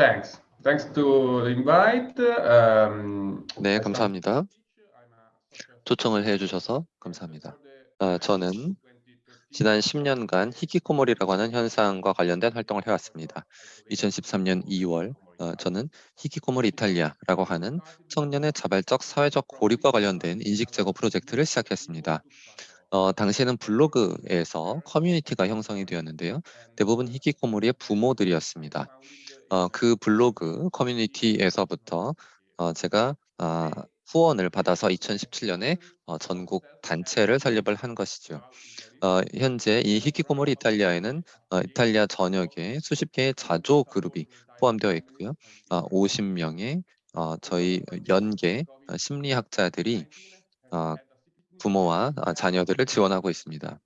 Thanks. Thanks to the invite. Um, 네, 감사합니다. 초청을 해주셔서 감사합니다. 아, 저는 지난 10년간 히키코모리라고 하는 현상과 관련된 활동을 해왔습니다. 2013년 2월 어, 저는 히키코모리 이탈리아라고 하는 청년의 자발적 사회적 고립과 관련된 인식 제고 프로젝트를 시작했습니다. 어, 당시에는 블로그에서 커뮤니티가 형성이 되었는데요. 대부분 히키코모리의 부모들이었습니다. 어, 그 블로그 커뮤니티에서부터 어, 제가 어, 후원을 받아서 2017년에 어, 전국 단체를 설립을 한 것이죠. 어, 현재 이 히키코모리 이탈리아에는 어, 이탈리아 전역에 수십 개의 자조 그룹이 포함되어 있고요. 어, 50명의 어, 저희 연계 어, 심리학자들이 어, 부모와 아, 자녀들을 지원하고 있습니다.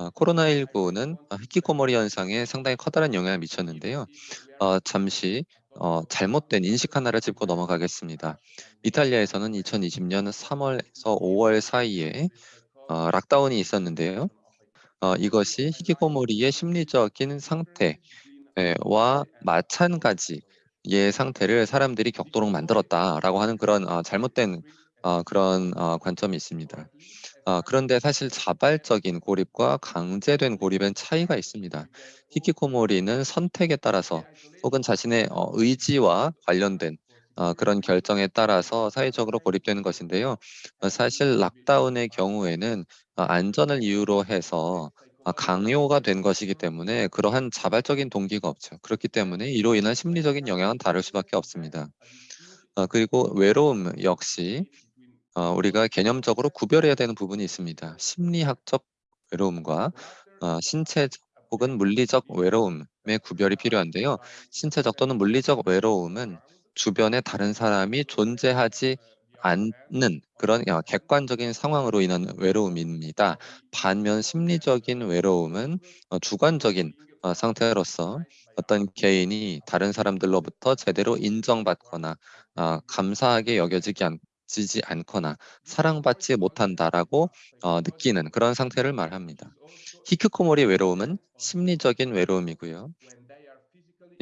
어, 코로나19는 히키코모리 현상에 상당히 커다란 영향을 미쳤는데요. 어, 잠시 어, 잘못된 인식 하나를 짚고 넘어가겠습니다. 이탈리아에서는 2020년 3월에서 5월 사이에 어, 락다운이 있었는데요. 어, 이것이 히키코모리의 심리적인 상태와 마찬가지의 상태를 사람들이 겪도록 만들었다라고 하는 그런 어, 잘못된 어, 그런 어, 관점이 있습니다. 어, 그런데 사실 자발적인 고립과 강제된 고립엔 차이가 있습니다. 히키코모리는 선택에 따라서 혹은 자신의 어, 의지와 관련된 어, 그런 결정에 따라서 사회적으로 고립되는 것인데요. 어, 사실 락다운의 경우에는 어, 안전을 이유로 해서 어, 강요가 된 것이기 때문에 그러한 자발적인 동기가 없죠. 그렇기 때문에 이로 인한 심리적인 영향은 다를 수밖에 없습니다. 어, 그리고 외로움 역시 어, 우리가 개념적으로 구별해야 되는 부분이 있습니다. 심리학적 외로움과 어, 신체적 혹은 물리적 외로움의 구별이 필요한데요. 신체적 또는 물리적 외로움은 주변에 다른 사람이 존재하지 않는 그런 어, 객관적인 상황으로 인한 외로움입니다. 반면 심리적인 외로움은 어, 주관적인 어, 상태로서 어떤 개인이 다른 사람들로부터 제대로 인정받거나 어, 감사하게 여겨지지 않, 지지 않거나 사랑받지 못한다라고 어, 느끼는 그런 상태를 말합니다. 히크코모리 외로움은 심리적인 외로움이고요.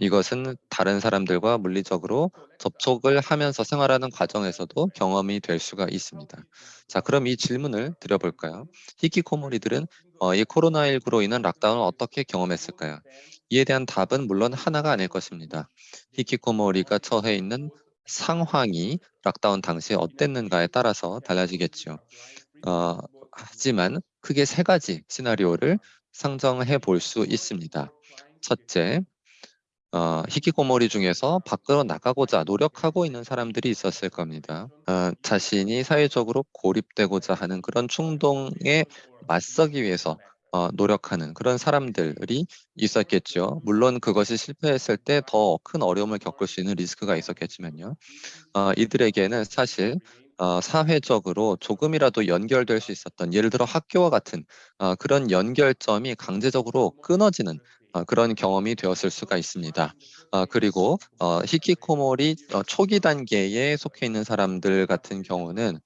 이것은 다른 사람들과 물리적으로 접촉을 하면서 생활하는 과정에서도 경험이 될 수가 있습니다. 자, 그럼 이 질문을 드려볼까요? 히키코모리들은 어, 이 코로나19로 인한 락다운을 어떻게 경험했을까요? 이에 대한 답은 물론 하나가 아닐 것입니다. 히키코모리가 처해 있는 상황이 락다운 당시에 어땠는가에 따라서 달라지겠죠. 어, 하지만 크게 세 가지 시나리오를 상정해 볼 수 있습니다. 첫째, 어, 히키코모리 중에서 밖으로 나가고자 노력하고 있는 사람들이 있었을 겁니다. 어, 자신이 사회적으로 고립되고자 하는 그런 충동에 맞서기 위해서 어, 노력하는 그런 사람들이 있었겠죠. 물론 그것이 실패했을 때 더 큰 어려움을 겪을 수 있는 리스크가 있었겠지만요. 어, 이들에게는 사실 어, 사회적으로 조금이라도 연결될 수 있었던 예를 들어 학교와 같은 어, 그런 연결점이 강제적으로 끊어지는 어, 그런 경험이 되었을 수가 있습니다. 어, 그리고 어, 히키코모리 어, 초기 단계에 속해 있는 사람들 같은 경우는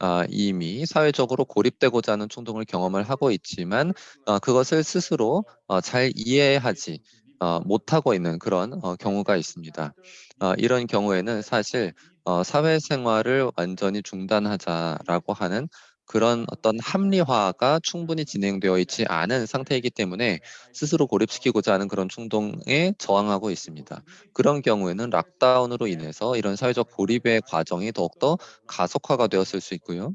어, 이미 사회적으로 고립되고자 하는 충동을 경험을 하고 있지만 어, 그것을 스스로 어, 잘 이해하지 어, 못하고 있는 그런 어, 경우가 있습니다. 어, 이런 경우에는 사실 어, 사회생활을 완전히 중단하자라고 하는 그런 어떤 합리화가 충분히 진행되어 있지 않은 상태이기 때문에 스스로 고립시키고자 하는 그런 충동에 저항하고 있습니다. 그런 경우에는 락다운으로 인해서 이런 사회적 고립의 과정이 더욱더 가속화가 되었을 수 있고요.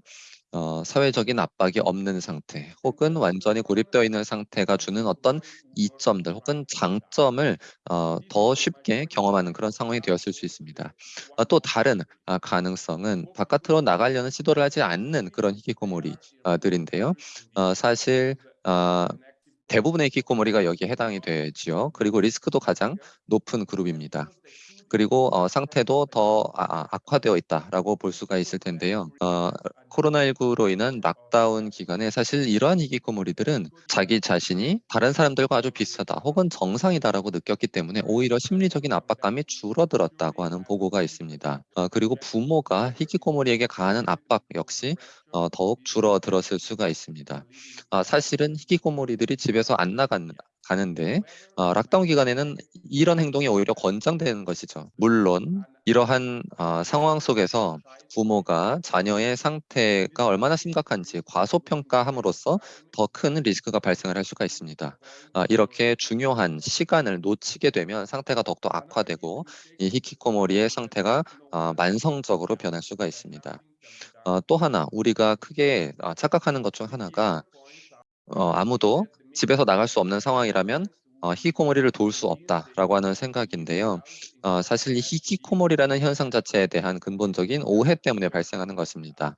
어, 사회적인 압박이 없는 상태 혹은 완전히 고립되어 있는 상태가 주는 어떤 이점들 혹은 장점을 어, 더 쉽게 경험하는 그런 상황이 되었을 수 있습니다. 어, 또 다른 아, 가능성은 바깥으로 나가려는 시도를 하지 않는 그런 히키코모리들인데요. 어, 사실 어, 대부분의 히키코모리가 여기에 해당이 되지요. 그리고 리스크도 가장 높은 그룹입니다. 그리고 어, 상태도 더 아, 아, 악화되어 있다라고 볼 수가 있을 텐데요. 어, 코로나19로 인한 락다운 기간에 사실 이러한 희귀코모리들은 자기 자신이 다른 사람들과 아주 비슷하다 혹은 정상이다라고 느꼈기 때문에 오히려 심리적인 압박감이 줄어들었다고 하는 보고가 있습니다. 어, 그리고 부모가 희귀코모리에게 가하는 압박 역시 어, 더욱 줄어들었을 수가 있습니다. 아, 사실은 희귀코모리들이 집에서 안 나간 가는데 어 락다운 기간에는 이런 행동이 오히려 권장되는 것이죠. 물론 이러한 어 상황 속에서 부모가 자녀의 상태가 얼마나 심각한지 과소평가함으로써 더 큰 리스크가 발생을 할 수가 있습니다. 아 이렇게 중요한 시간을 놓치게 되면 상태가 더욱더 악화되고 이 히키코모리의 상태가 어 만성적으로 변할 수가 있습니다. 어 또 하나 우리가 크게 아 착각하는 것 중 하나가 어 아무도 집에서 나갈 수 없는 상황이라면 어 '히키코모리를 도울 수 없다.'라고 하는 생각인데요. 어 사실 이 히키코모리라는 현상 자체에 대한 근본적인 오해 때문에 발생하는 것입니다.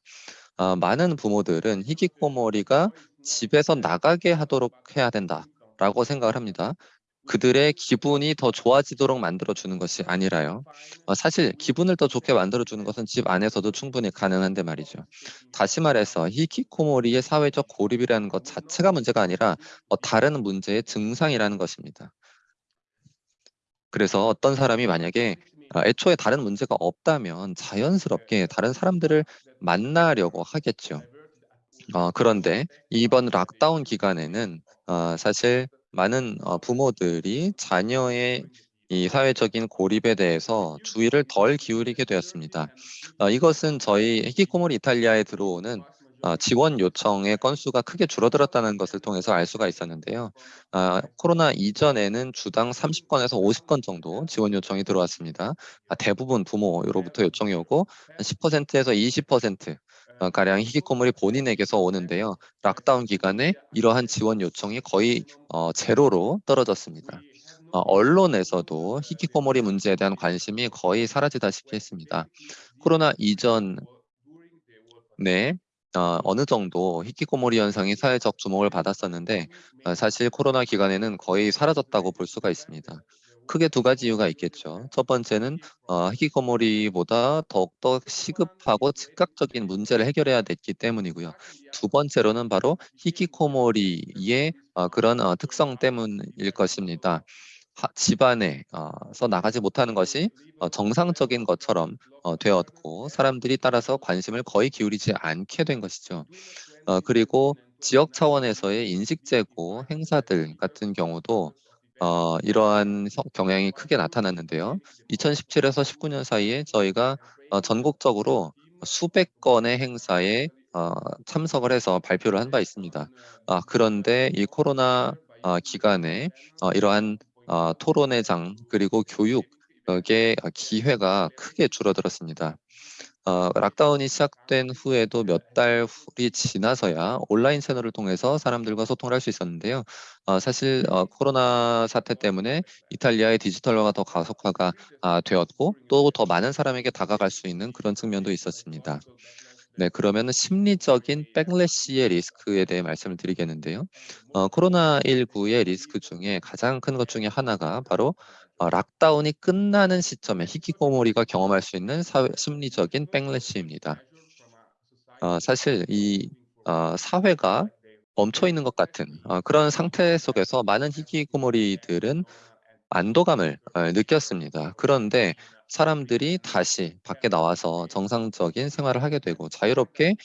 어 많은 부모들은 '히키코모리가 집에서 나가게 하도록 해야 된다.'라고 생각을 합니다. 그들의 기분이 더 좋아지도록 만들어 주는 것이 아니라요. 어 사실 기분을 더 좋게 만들어 주는 것은 집 안에서도 충분히 가능한데 말이죠. 다시 말해서 히키코모리의 사회적 고립이라는 것 자체가 문제가 아니라 어 다른 문제의 증상이라는 것입니다. 그래서 어떤 사람이 만약에 아 애초에 다른 문제가 없다면 자연스럽게 다른 사람들을 만나려고 하겠죠. 어 그런데 이번 락다운 기간에는 어 사실 많은 어 부모들이 자녀의 이 사회적인 고립에 대해서 주의를 덜 기울이게 되었습니다. 어 이것은 저희 히키코모리 이탈리아에 들어오는 어 지원 요청의 건수가 크게 줄어들었다는 것을 통해서 알 수가 있었는데요. 아 코로나 이전에는 주당 30 건에서 50건 정도 지원 요청이 들어왔습니다. 아 대부분 부모로부터 요청이 오고 한10% 에서 20%어 가량 히키코모리 본인에게서 오는데요. 락다운 기간에 이러한 지원 요청이 거의 어 제로로 떨어졌습니다. 어 언론에서도 히키코모리 문제에 대한 관심이 거의 사라지다시피 했습니다. 코로나 이전에 어 어느 정도 히키코모리 현상이 사회적 주목을 받았었는데 어 사실 코로나 기간에는 거의 사라졌다고 볼 수가 있습니다. 크게 두 가지 이유가 있겠죠. 첫 번째는 어 히키코모리보다 더욱더 시급하고 즉각적인 문제를 해결해야 됐기 때문이고요. 두 번째로는 바로 히키코모리의 어 그런 어 특성 때문일 것입니다. 하 집안에 어서 나가지 못하는 것이 어 정상적인 것처럼 어 되었고 사람들이 따라서 관심을 거의 기울이지 않게 된 것이죠. 어 그리고 지역 차원에서의 인식 제고 행사들 같은 경우도 어 이러한 성 경향이 크게 나타났는데요. 2017에서 19년 사이에 저희가 어 전국적으로 수백 건의 행사에 어 참석을 해서 발표를 한 바 있습니다. 아 그런데 이 코로나 어 기간에 어 이러한 어 토론회장 그리고 교육의 어 기회가 크게 줄어들었습니다. 어 락다운이 시작된 후에도 몇 달이 지나서야 온라인 채널을 통해서 사람들과 소통을 할 수 있었는데요. 어 사실 어 코로나 사태 때문에 이탈리아의 디지털화가 더 가속화가 아 되었고 또 더 많은 사람에게 다가갈 수 있는 그런 측면도 있었습니다. 네 그러면은 심리적인 백래시의 리스크에 대해 말씀을 드리겠는데요. 어 코로나19의 리스크 중에 가장 큰 것 중에 하나가 바로 어 락다운이 끝나는 시점에 히키코모리가 경험할 수 있는 사회 심리적인 백래시입니다. 어 사실 이 어 사회가 멈춰 있는 것 같은 어 그런 상태 속에서 많은 히키코모리들은 안도감을 어 느꼈습니다. 그런데 사람들이 다시 밖에 나와서 정상적인 생활을 하게 되고 자유롭게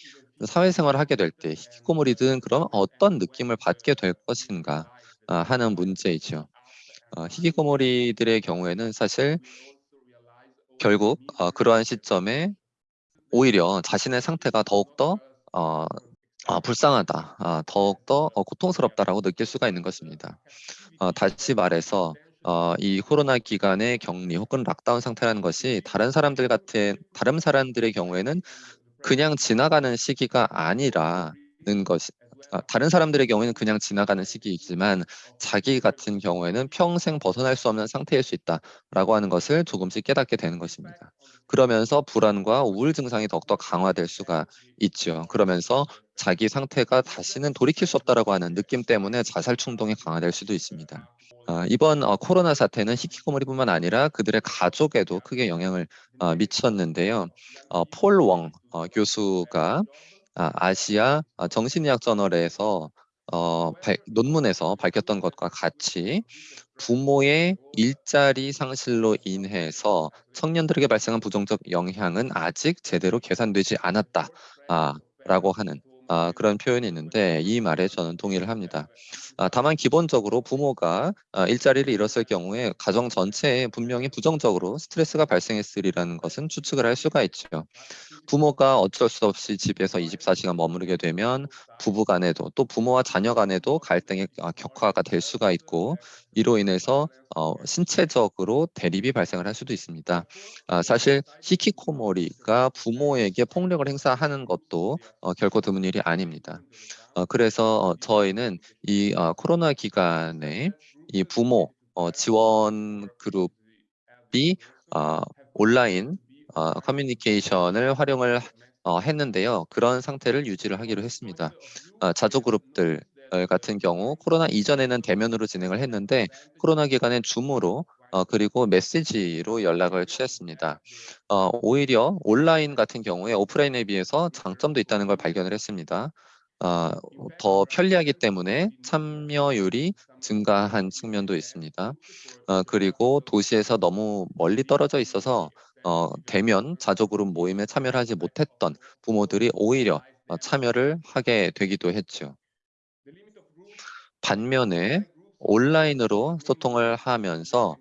사회생활을 하게 될때 히키코모리들은 그럼 어떤 느낌을 받게 될 것인가 아 하는 문제이죠. 어 히키코모리들의 경우에는 사실 결국 어 그러한 시점에 오히려 자신의 상태가 더욱더 어아 '불쌍하다. 아 더욱더 어 고통스럽다.'라고 느낄 수가 있는 것입니다. 어 다시 말해서 어 이 코로나 기간의 격리 혹은 락다운 상태라는 것이 다른 사람들 같은 다른 사람들의 경우에는 그냥 지나가는 시기가 아니라는 것이 아 다른 사람들의 경우에는 그냥 지나가는 시기이지만 자기 같은 경우에는 '평생 벗어날 수 없는 상태일 수 있다.'라고 하는 것을 조금씩 깨닫게 되는 것입니다. 그러면서 불안과 우울 증상이 더욱더 강화될 수가 있죠. 그러면서 자기 상태가 '다시는 돌이킬 수 없다.'라고 하는 느낌 때문에 자살 충동이 강화될 수도 있습니다. 아 이번 어 코로나 사태는 히키코모리뿐만 아니라 그들의 가족에도 크게 영향을 어 미쳤는데요. 어폴웡어 교수가 아 아시아 아 정신의학 저널에서 어 발 논문에서 밝혔던 것과 같이 "부모의 일자리 상실로 인해서 청년들에게 발생한 부정적 영향은 아직 제대로 계산되지 않았다." 아 라고 하는 아, 그런 표현이 있는데 이 말에 저는 동의를 합니다. 아, 다만 기본적으로 부모가 아, 일자리를 잃었을 경우에 가정 전체에 분명히 부정적으로 스트레스가 발생했으리라는 것은 추측을 할 수가 있죠. 부모가 어쩔 수 없이 집에서 24시간 머무르게 되면 부부 간에도 또 부모와 자녀 간에도 갈등의 아, 격화가 될 수가 있고 이로 인해서 어, 신체적으로 대립이 발생을 할 수도 있습니다. 아, 사실 히키코모리가 부모에게 폭력을 행사하는 것도 어, 결코 드문 일이 아닙니다. 어, 그래서 어, 저희는 이 어, 코로나 기간에 이 부모 어, 지원 그룹이 어, 온라인 어, 커뮤니케이션을 활용을 어, 했는데요. 그런 상태를 유지를 하기로 했습니다. 어, 자조 그룹들 같은 경우 코로나 이전에는 대면으로 진행을 했는데 코로나 기간엔 줌으로 어, 그리고 메시지로 연락을 취했습니다. 어, 오히려 온라인 같은 경우에 오프라인에 비해서 장점도 있다는 걸 발견을 했습니다. 어, 더 편리하기 때문에 참여율이 증가한 측면도 있습니다. 어, 그리고 도시에서 너무 멀리 떨어져 있어서 어, 대면 자조그룹 모임에 참여를 하지 못했던 부모들이 오히려 어, 참여를 하게 되기도 했죠. 반면에 온라인으로 소통을 하면서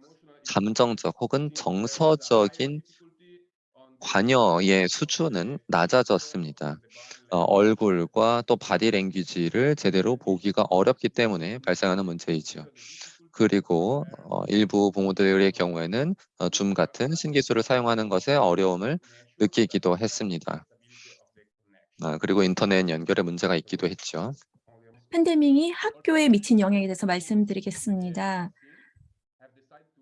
감정적 혹은 정서적인 관여의 수준은 낮아졌습니다. 어, 얼굴과 또 body language를 제대로 보기가 어렵기 때문에 발생하는 문제이죠. 그리고 어, 일부 부모들의 경우에는 어, 줌 같은 신기술을 사용하는 것에 어려움을 느끼기도 했습니다. 아, 그리고 인터넷 연결에 문제가 있기도 했죠. 팬데믹이 학교에 미친 영향에 대해서 말씀드리겠습니다.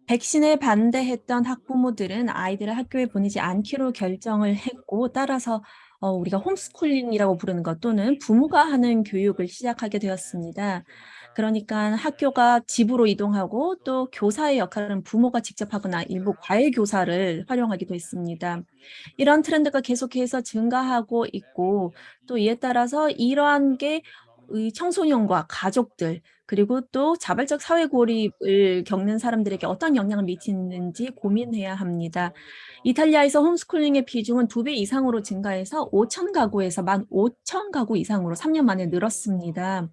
백신에 반대했던 학부모들은 아이들을 학교에 보내지 않기로 결정을 했고 따라서 어, 우리가 홈스쿨링이라고 부르는 것 또는 부모가 하는 교육을 시작하게 되었습니다. 그러니까 학교가 집으로 이동하고 또 교사의 역할은 부모가 직접 하거나 일부 과외 교사를 활용하기도 했습니다. 이런 트렌드가 계속해서 증가하고 있고 또 이에 따라서 이러한 게 청소년과 가족들 그리고 또 자발적 사회 고립을 겪는 사람들에게 어떤 영향을 미치는지 고민해야 합니다. 이탈리아에서 홈스쿨링의 비중은 두 배 이상으로 증가해서 5천 가구에서 1만 5천 가구 이상으로 3년 만에 늘었습니다.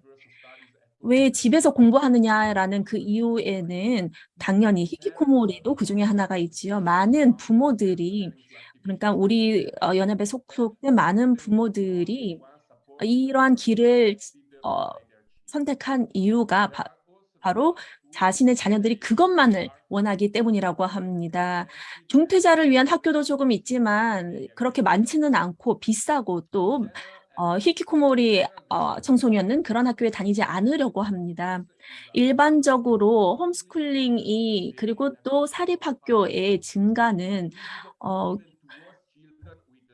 왜 집에서 공부하느냐라는 그 이유에는 당연히 히키코모리도 그중에 하나가 있지요. 많은 부모들이 그러니까 우리 어, 연합에 속속된 많은 부모들이 이러한 길을 어, 선택한 이유가 바, 바로 자신의 자녀들이 그것만을 원하기 때문이라고 합니다. 중퇴자를 위한 학교도 조금 있지만 그렇게 많지는 않고 비싸고 또 어, 히키코모리 어, 청소년은 그런 학교에 다니지 않으려고 합니다. 일반적으로 homeschooling이 그리고 또 사립학교의 증가는 어,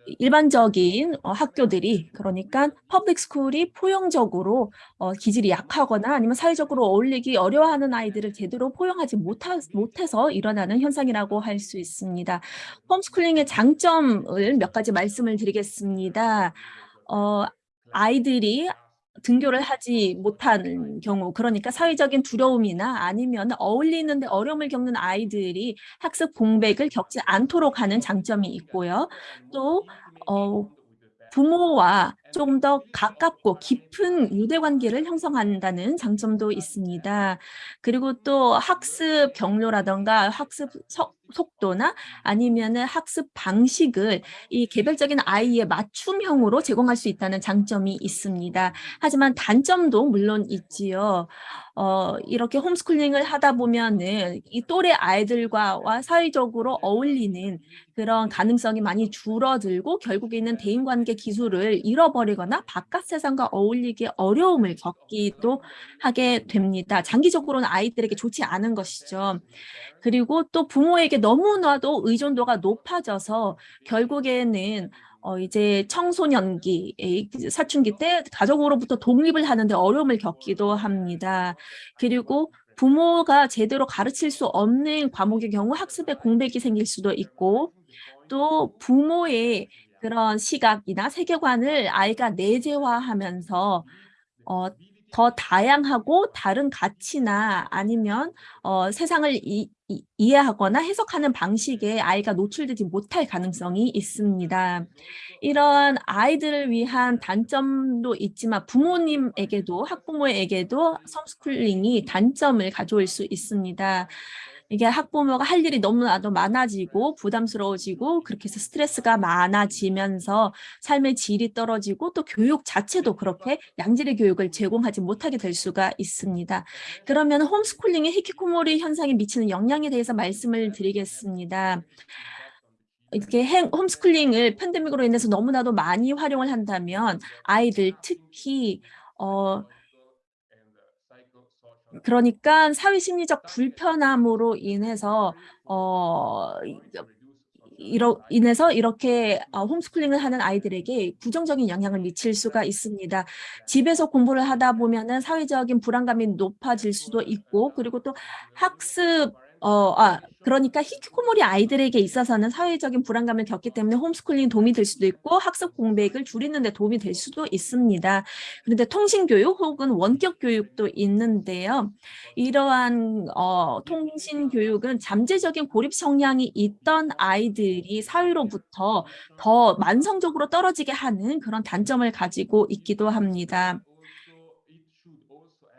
일반적인 어, 학교들이 그러니까 public school이 포용적으로 어, 기질이 약하거나 아니면 사회적으로 어울리기 어려워하는 아이들을 제대로 포용하지 못하, 못해서 일어나는 현상이라고 할 수 있습니다. 홈스쿨링의 장점을 몇 가지 말씀을 드리겠습니다. 어, 아이들이 등교를 하지 못하는 경우 그러니까 사회적인 두려움이나 아니면 어울리는데 어려움을 겪는 아이들이 학습 공백을 겪지 않도록 하는 장점이 있고요. 또 어, 부모와 좀더 가깝고 깊은 유대관계를 형성한다는 장점도 있습니다. 그리고 또 학습 경로라던가 학습 석, 속도나 아니면 학습 방식을 이 개별적인 아이의 맞춤형으로 제공할 수 있다는 장점이 있습니다. 하지만 단점도 물론 있지요. 어, 이렇게 홈스쿨링을 하다 보면은 이 또래 아이들과 사회적으로 어울리는 그런 가능성이 많이 줄어들고 결국에는 대인관계 기술을 잃어버리거나 바깥 세상과 어울리기 어려움을 겪기도 하게 됩니다. 장기적으로는 아이들에게 좋지 않은 것이죠. 그리고 또 부모에게 너무나도 의존도가 높아져서 결국에는 어 이제 청소년기, 사춘기 때 가족으로부터 독립을 하는데 어려움을 겪기도 합니다. 그리고 부모가 제대로 가르칠 수 없는 과목의 경우 학습에 공백이 생길 수도 있고 또 부모의 그런 시각이나 세계관을 아이가 내재화하면서 어, 더 다양하고 다른 가치나 아니면 어, 세상을 이, 이, 이해하거나 해석하는 방식에 아이가 노출되지 못할 가능성이 있습니다. 이런 아이들을 위한 단점도 있지만 부모님에게도 학부모에게도 홈스쿨링이 단점을 가져올 수 있습니다. 이게 학부모가 할 일이 너무나도 많아지고 부담스러워지고 그렇게 해서 스트레스가 많아지면서 삶의 질이 떨어지고 또 교육 자체도 그렇게 양질의 교육을 제공하지 못하게 될 수가 있습니다. 그러면 홈스쿨링의 히키코모리 현상에 미치는 영향에 대해서 말씀을 드리겠습니다. 이렇게 행, 홈스쿨링을 팬데믹으로 인해서 너무나도 많이 활용을 한다면 아이들 특히 어 그러니까 사회 심리적 불편함으로 인해서 어 이로 인해서 이렇게 어, 홈스쿨링을 하는 아이들에게 부정적인 영향을 미칠 수가 있습니다. 집에서 공부를 하다 보면은 사회적인 불안감이 높아질 수도 있고 그리고 또 학습 어, 아, 그러니까 히키코모리 아이들에게 있어서는 사회적인 불안감을 겪기 때문에 홈스쿨링 도움이 될 수도 있고 학습 공백을 줄이는 데 도움이 될 수도 있습니다. 그런데 통신교육 혹은 원격 교육도 있는데요. 이러한 어, 통신교육은 잠재적인 고립 성향이 있던 아이들이 사회로부터 더 만성적으로 떨어지게 하는 그런 단점을 가지고 있기도 합니다.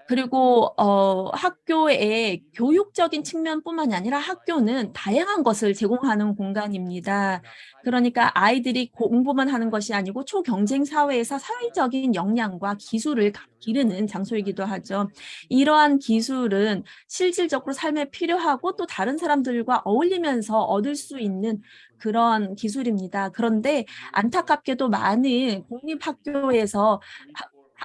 그리고 어, 학교의 교육적인 측면뿐만이 아니라 학교는 다양한 것을 제공하는 공간입니다. 그러니까 아이들이 공부만 하는 것이 아니고 초경쟁 사회에서 사회적인 역량과 기술을 기르는 장소이기도 하죠. 이러한 기술은 실질적으로 삶에 필요하고 또 다른 사람들과 어울리면서 얻을 수 있는 그런 기술입니다. 그런데 안타깝게도 많은 공립학교에서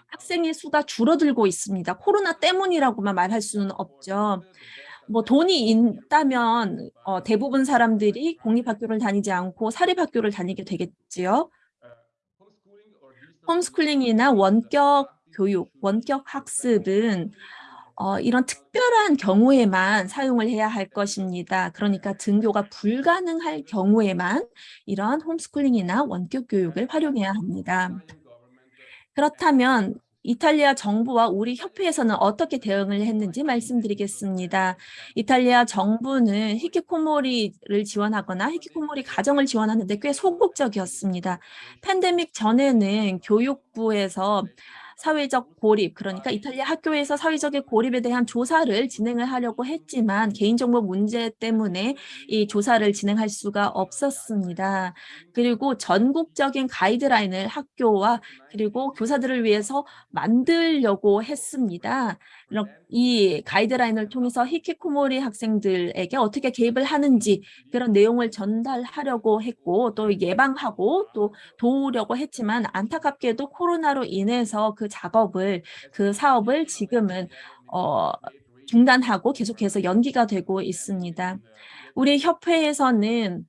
학생의 수가 줄어들고 있습니다. 코로나 때문이라고만 말할 수는 없죠. 뭐 돈이 있다면 어, 대부분 사람들이 공립학교를 다니지 않고 사립학교를 다니게 되겠지요. 홈스쿨링이나 원격 교육, 원격 학습은 어, 이런 특별한 경우에만 사용을 해야 할 것입니다. 그러니까 등교가 불가능할 경우에만 이런 홈스쿨링이나 원격 교육을 활용해야 합니다. 그렇다면 이탈리아 정부와 우리 협회에서는 어떻게 대응을 했는지 말씀드리겠습니다. 이탈리아 정부는 히키코모리를 지원하거나 히키코모리 가정을 지원하는 데 꽤 소극적이었습니다. 팬데믹 전에는 교육부에서 사회적 고립, 그러니까 이탈리아 학교에서 사회적인 고립에 대한 조사를 진행을 하려고 했지만 개인정보 문제 때문에 이 조사를 진행할 수가 없었습니다. 그리고 전국적인 가이드라인을 학교와 그리고 교사들을 위해서 만들려고 했습니다. 이 가이드라인을 통해서 히키코모리 학생들에게 어떻게 개입을 하는지 그런 내용을 전달하려고 했고 또 예방하고 또 도우려고 했지만 안타깝게도 코로나로 인해서 그 작업을 그 사업을 지금은 어, 중단하고 계속해서 연기가 되고 있습니다. 우리 협회에서는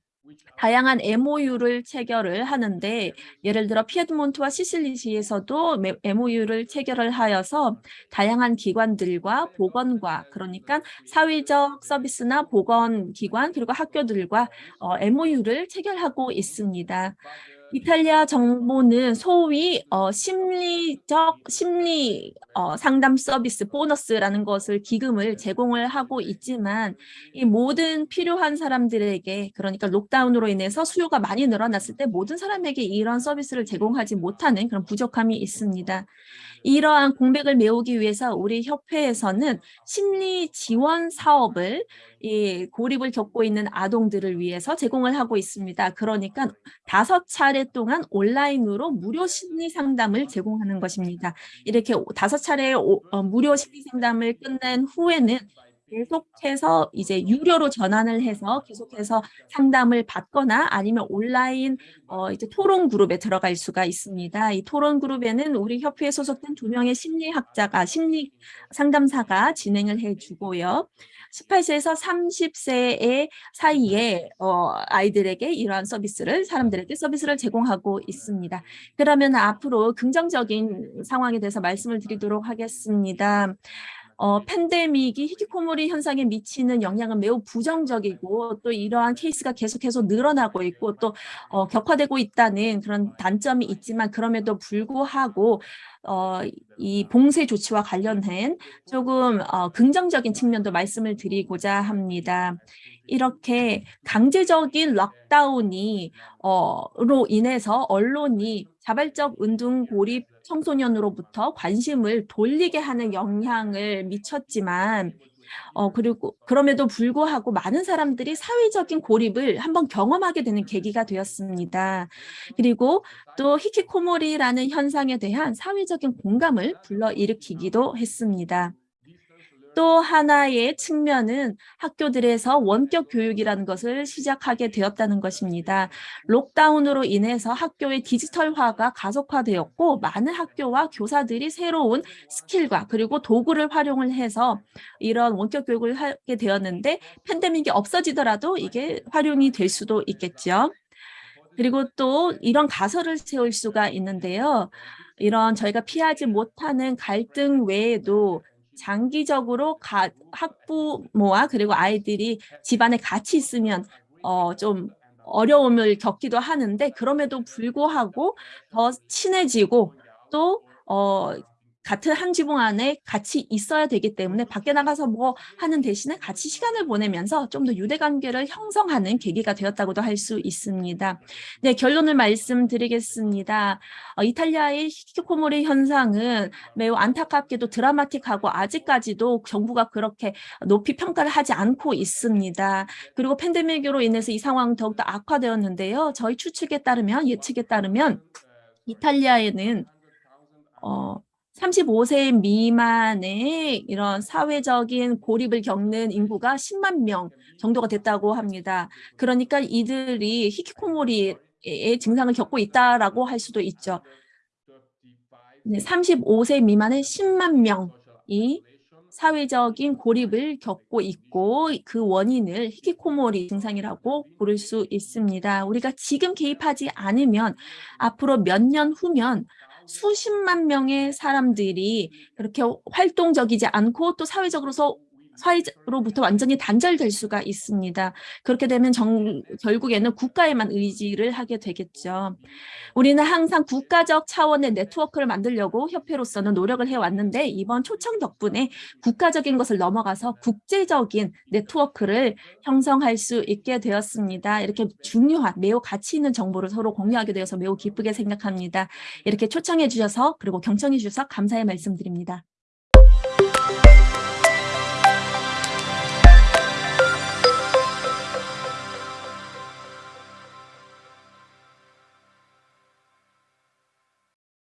다양한 MOU를 체결을 하는데 예를 들어 피에드몬트와 시실리시에서도 MOU를 체결을 하여서 다양한 기관들과 보건과 그러니까 사회적 서비스나 보건기관 그리고 학교들과 어, MOU를 체결하고 있습니다. 이탈리아 정부는 소위 어, 심리적 심리 어, 상담 서비스 보너스라는 것을 기금을 제공을 하고 있지만 이 모든 필요한 사람들에게 그러니까 록다운으로 인해서 수요가 많이 늘어났을 때 모든 사람에게 이런 서비스를 제공하지 못하는 그런 부족함이 있습니다. 이러한 공백을 메우기 위해서 우리 협회에서는 심리 지원 사업을 이 고립을 겪고 있는 아동들을 위해서 제공을 하고 있습니다. 그러니까 다섯 차례 동안 온라인으로 무료 심리 상담을 제공하는 것입니다. 이렇게 다섯 차례 어, 무료 심리 상담을 끝낸 후에는 계속해서 이제 유료로 전환을 해서 계속해서 상담을 받거나 아니면 온라인 어 이제 토론 그룹에 들어갈 수가 있습니다. 이 토론 그룹에는 우리 협회에 소속된 두 명의 심리학자가 심리 상담사가 진행을 해주고요. 18세에서 30세의 사이에 어, 아이들에게 이러한 서비스를 사람들에게 서비스를 제공하고 있습니다. 그러면 앞으로 긍정적인 상황에 대해서 말씀을 드리도록 하겠습니다. 어, 팬데믹이 히키코모리 현상에 미치는 영향은 매우 부정적이고 또 이러한 케이스가 계속해서 늘어나고 있고 또 어, 격화되고 있다는 그런 단점이 있지만 그럼에도 불구하고 어, 이 봉쇄 조치와 관련된 조금 어, 긍정적인 측면도 말씀을 드리고자 합니다. 이렇게 강제적인 lockdown이 어,로 인해서 언론이 자발적 은둔 고립 청소년으로부터 관심을 돌리게 하는 영향을 미쳤지만 어, 그리고 그럼에도 불구하고 많은 사람들이 사회적인 고립을 한번 경험하게 되는 계기가 되었습니다. 그리고 또 히키코모리라는 현상에 대한 사회적인 공감을 불러일으키기도 했습니다. 또 하나의 측면은 학교들에서 원격 교육이라는 것을 시작하게 되었다는 것입니다. 록다운으로 인해서 학교의 디지털화가 가속화되었고 많은 학교와 교사들이 새로운 스킬과 그리고 도구를 활용을 해서 이런 원격 교육을 하게 되었는데 팬데믹이 없어지더라도 이게 활용이 될 수도 있겠죠. 그리고 또 이런 가설을 세울 수가 있는데요. 이런 저희가 피하지 못하는 갈등 외에도 장기적으로 가, 학부모와 그리고 아이들이 집안에 같이 있으면 어, 좀 어려움을 겪기도 하는데 그럼에도 불구하고 더 친해지고 또 어, 같은 한 지붕 안에 같이 있어야 되기 때문에 밖에 나가서 뭐 하는 대신에 같이 시간을 보내면서 좀 더 유대관계를 형성하는 계기가 되었다고도 할 수 있습니다. 네, 결론을 말씀드리겠습니다. 어, 이탈리아의 히키코모리 현상은 매우 안타깝게도 드라마틱하고 아직까지도 정부가 그렇게 높이 평가를 하지 않고 있습니다. 그리고 팬데믹으로 인해서 이 상황 더욱더 악화되었는데요. 저희 추측에 따르면 예측에 따르면 이탈리아에는 어, 35세 미만의 이런 사회적인 고립을 겪는 인구가 10만 명 정도가 됐다고 합니다. 그러니까 이들이 히키코모리의 증상을 겪고 있다라고 할 수도 있죠. 네, 35세 미만의 10만 명이 사회적인 고립을 겪고 있고 그 원인을 히키코모리 증상이라고 부를 수 있습니다. 우리가 지금 개입하지 않으면 앞으로 몇 년 후면 수십만 명의 사람들이 그렇게 활동적이지 않고 또 사회적으로서 사회로부터 완전히 단절될 수가 있습니다. 그렇게 되면 정, 결국에는 국가에만 의지를 하게 되겠죠. 우리는 항상 국가적 차원의 네트워크를 만들려고 협회로서는 노력을 해왔는데 이번 초청 덕분에 국가적인 것을 넘어가서 국제적인 네트워크를 형성할 수 있게 되었습니다. 이렇게 중요한 매우 가치 있는 정보를 서로 공유하게 되어서 매우 기쁘게 생각합니다. 이렇게 초청해 주셔서 그리고 경청해 주셔서 감사의 말씀드립니다.